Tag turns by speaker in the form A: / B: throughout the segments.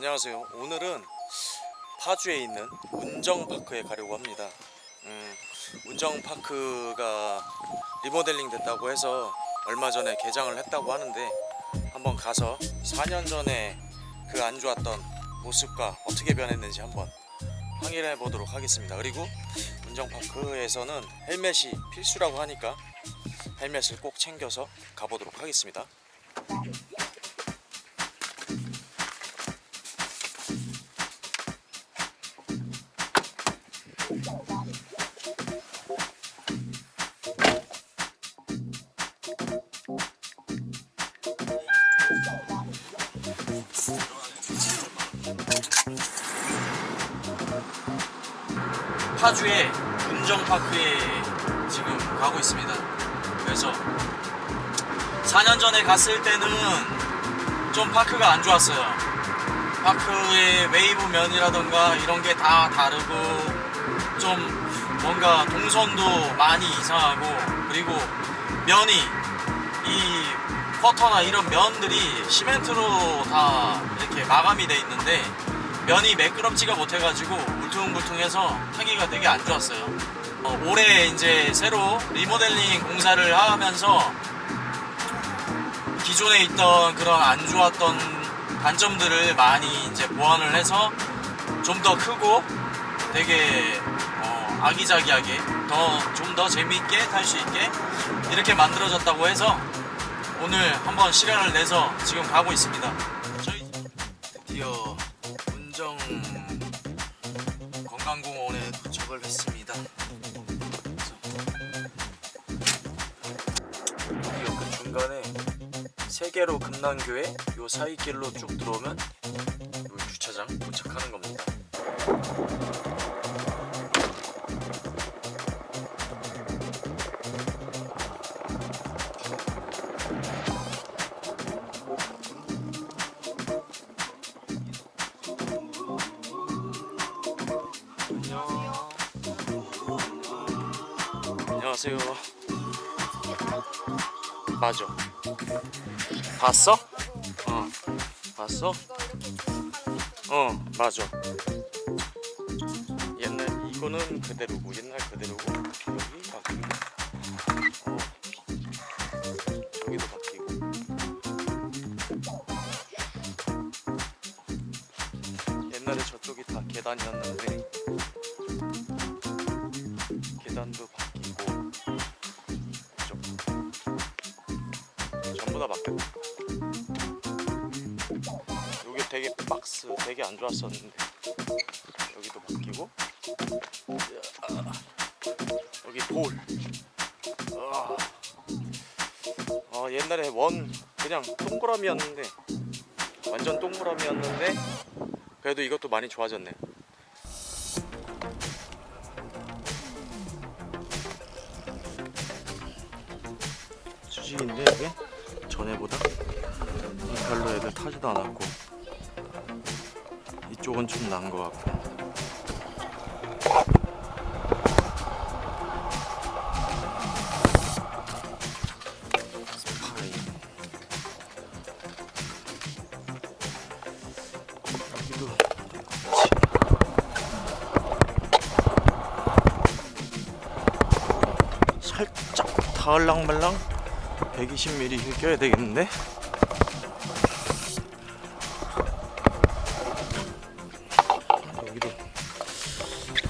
A: 안녕하세요. 오늘은 파주에 있는 운정파크에 가려고 합니다. 음, 운정파크가 리모델링 됐다고 해서 얼마 전에 개장을 했다고 하는데 한번 가서 4년 전에 그 안 좋았던 모습과 어떻게 변했는지 한번 확인해 보도록 하겠습니다. 그리고 운정파크에서는 헬멧이 필수라고 하니까 헬멧을 꼭 챙겨서 가보도록 하겠습니다. 파주의 운정파크에 지금 가고 있습니다. 그래서 4년 전에 갔을 때는 좀 파크가 안 좋았어요. 파크의 웨이브 면이라던가 이런 게 다 다르고 좀 뭔가 동선도 많이 이상하고 그리고 면이 이 quarter나 이런 면들이 시멘트로 다 이렇게 마감이 돼 있는데 면이 매끄럽지가 못해가지고 울퉁불퉁해서 타기가 되게 안 좋았어요. 어, 올해 이제 새로 리모델링 공사를 하면서 기존에 있던 그런 안 좋았던 단점들을 많이 이제 보완을 해서 좀 더 크고 되게 어, 아기자기하게 더 좀 더 재미있게 탈 수 있게 이렇게 만들어졌다고 해서 오늘 한번 시간을 내서 지금 가고 있습니다. 저희 드디어 운정 건강공원에 도착을 했습니다. 드디어 그 중간에 세계로 금난교에 요 사이길로 쭉 들어오면 안녕하세요. 맞아. 봤어? 어. 봤어? 어, 맞아. 옛날 이거는 그대로고 옛날 그대로고 여기 바뀌고 어. 여기도 바뀌고 옛날에 저쪽이 다 계단이었는데 다 바뀌었다. 여기 되게 박스 되게 안 좋았었는데 여기도 바뀌고 아, 여기 볼. 아, 아, 옛날에 원 그냥 동그라미였는데 완전 동그라미였는데 그래도 이것도 많이 좋아졌네. 수직인데 이게 전에보다? 별로 애들 타지도 않았고. 이쪽은 좀 나은 것 같고 살짝 다을랑말랑 120mm 힐 껴야 되겠는데? 여기도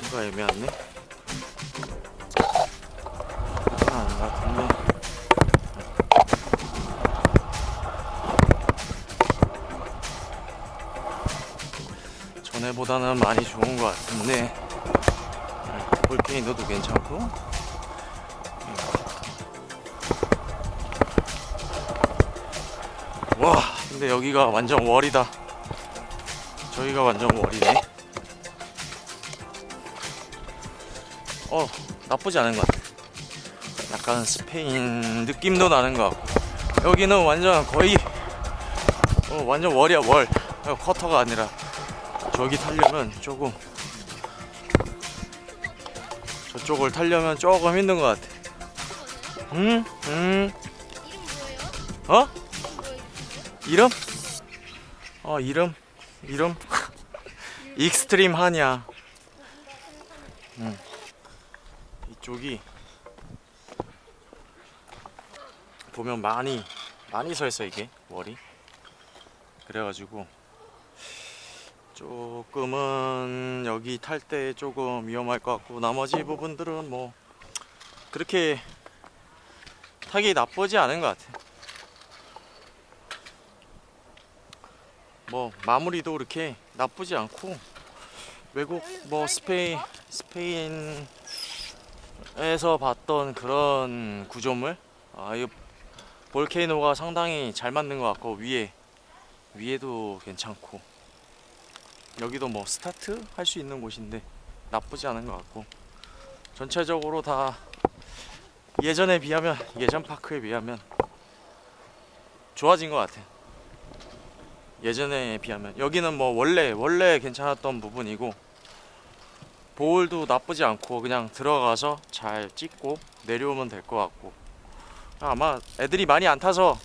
A: 뭔가 애매하네. 아닌 것 같은데 전에보다는 많이 좋은 것 같은데. 볼케이노도 괜찮고 근데 여기가 완전 월이다. 저기가 완전 월이네. 어 나쁘지 않은 것 같아. 약간 스페인 느낌도 나는 것 같고. 여기는 완전 거의 어, 완전 월이야 월. 어, 쿼터가 아니라. 저기 타려면 조금 저쪽을 타려면 조금 힘든 것 같아. 응? 응? 어? 이름? 어 이름? 이름? 익스트림 하냐 음. 이쪽이 보면 많이 많이 서 있어 이게 월이 그래가지고 조금은 여기 탈 때 조금 위험할 것 같고 나머지 부분들은 뭐 그렇게 타기 나쁘지 않은 것 같아. 뭐 마무리도 그렇게 나쁘지 않고 외국 뭐 스페인 스페인에서 봤던 그런 구조물 아, 이 볼케이노가 상당히 잘 맞는 것 같고 위에 위에도 괜찮고 여기도 뭐 스타트 할 수 있는 곳인데 나쁘지 않은 것 같고 전체적으로 다 예전에 비하면 예전 파크에 비하면 좋아진 것 같아. 예전에 비하면 여기는 뭐 원래 원래 괜찮았던 부분이고 보울도 나쁘지 않고 그냥 들어가서 잘 찍고 내려오면 될 것 같고 아마 애들이 많이 안 타서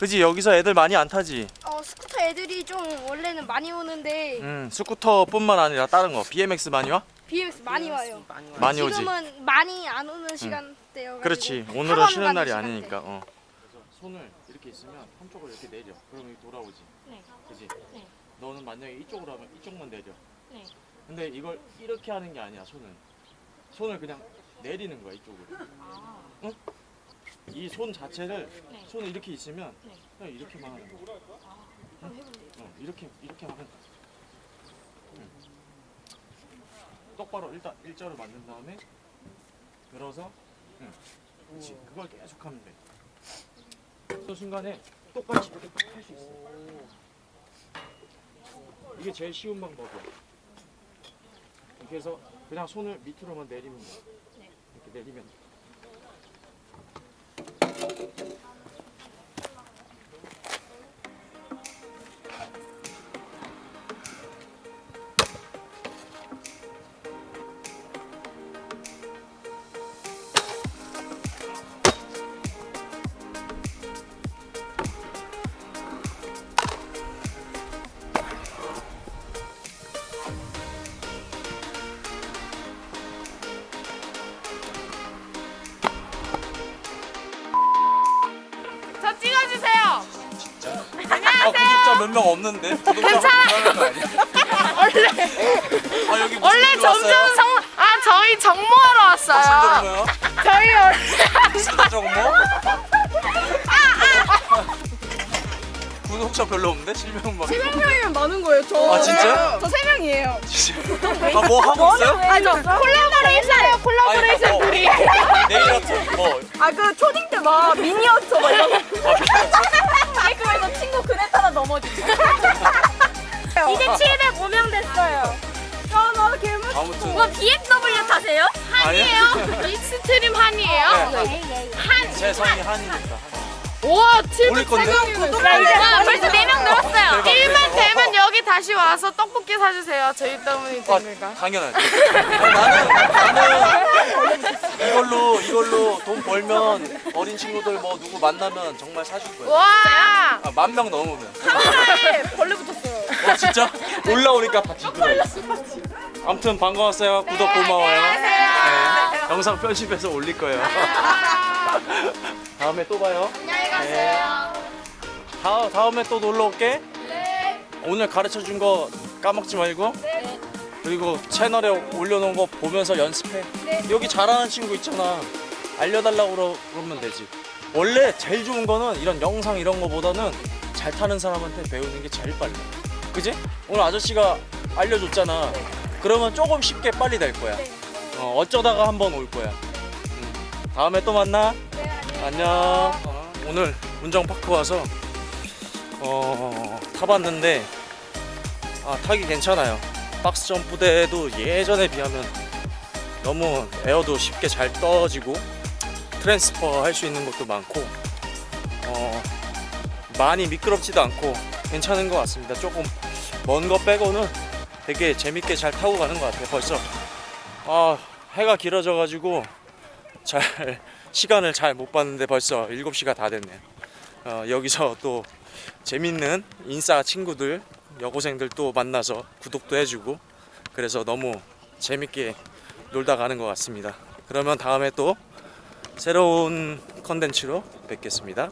A: 그지 여기서 애들 많이 안 타지
B: 어 스쿠터 애들이 좀 원래는 많이 오는데
A: 음 스쿠터뿐만 아니라 다른 거 BMX 많이 와?
B: BMX 많이 와요.
A: 많이 오지
B: 지금은 많이 안 오는 시간대여.
A: 그렇지 오늘은 쉬는 날이 아니니까 어. 손을 이렇게 있으면 한쪽을 이렇게 내려 그러면 이렇게 돌아오지
C: 네.
A: 그지
C: 네.
A: 너는 만약에 이쪽으로 하면 이쪽만 내려
C: 네.
A: 근데 이걸 이렇게 하는 게 아니야 손은 손을 그냥 내리는 거야 이쪽으로
C: 아,
A: 이손 자체를
C: 네.
A: 손을 이렇게 있으면
C: 네.
A: 그냥 이렇게만 하는 거야
C: 한번 해볼래요.
A: 어, 이렇게 이렇게 하면 돼 응. 똑바로 일단 일자로 만든 다음에 들어서 응. 그렇지 그걸 계속 하면 돼. 그 순간에 똑같이 이렇게 할 수 있어. 이게 제일 쉬운 방법이야. 이렇게 해서 그냥 손을 밑으로만 내리면 돼.
C: 네.
A: 이렇게 내리면 돼.
C: 저
A: 구독자 몇 명 없는데? 괜찮아. 원래 아 여기 무슨
C: 원래
A: 일로 왔어요?
C: 점점 정, 아 저희 정모하러 왔어요.
A: 정모요?
C: 저희 원래
A: 무슨 정모? 구독자 별로 없는데? 7명밖에
B: 명이면 많은 거예요. 저.
A: 아 진짜?
B: 저세 명이에요.
A: 아뭐 하고 있어요?
B: 아니 저 콜라보레이션이에요. 콜라보레이션
A: 아니, 뭐,
B: 둘이.
A: 네일 아트 뭐
B: 아 그 초딩 때 막 미니어처 막 이런 거.
A: 아, 미쳤어?
B: 그네타다 넘어지고. 이제 705명 됐어요. 아, 나 개무.
A: 아무튼
B: BMW 타세요?
A: 아니에요?
C: 익스트림 한이에요. 한.
A: 제 성이
C: 우 와
A: 올릴 건데?
C: 703명이나
B: 와, 벌써 4명 늘었어요.
A: 대박,
C: 1만
A: 대박.
C: 되면 여기 다시 와서 떡볶이 사주세요. 저희 때문이 되니까.
A: 아, 당연하지 아니, 나는 나는 이걸로 이걸로 돈 벌면 어린 친구들 뭐 누구 만나면 정말 사줄 거야
C: 와.
A: 아, 만명 넘으면
B: 카메라에 벌레 붙었어요.
A: 어 진짜? 올라오니까 들어 아무튼 반가웠어요 구독 고마워요 네, 영상 편집해서 올릴 거예요 다음에 또 봐요.
B: 안녕히 가세요.
A: 다, 다음에 또 놀러 올게. 오늘 가르쳐 준 거 까먹지 말고. 그리고 채널에 올려놓은 거 보면서 연습해. 여기 잘하는 친구 있잖아. 알려달라고 그러- 그러면 되지. 원래 제일 좋은 거는 이런 영상 이런 거보다는 잘 타는 사람한테 배우는 게 제일 빨라 그지? 오늘 아저씨가 알려줬잖아. 그러면 조금 쉽게 빨리 될 거야. 어, 어쩌다가 한번 올 거야. 음. 다음에 또 만나 안녕 오늘 운정파크 와서 어, 타봤는데 아, 타기 괜찮아요. 박스 점프대도 예전에 비하면 너무 에어도 쉽게 잘 떠지고 transfer 할 수 있는 것도 많고 어, 많이 미끄럽지도 않고 괜찮은 것 같습니다. 조금 먼 거 빼고는 되게 재밌게 잘 타고 가는 것 같아요. 벌써 아, 해가 길어져 가지고 잘 시간을 잘 못 봤는데 벌써 7시가 다 됐네요. 어, 여기서 또 재밌는 인싸 친구들 여고생들 또 만나서 구독도 해주고 그래서 너무 재밌게 놀다 가는 것 같습니다. 그러면 다음에 또 새로운 컨텐츠로 뵙겠습니다.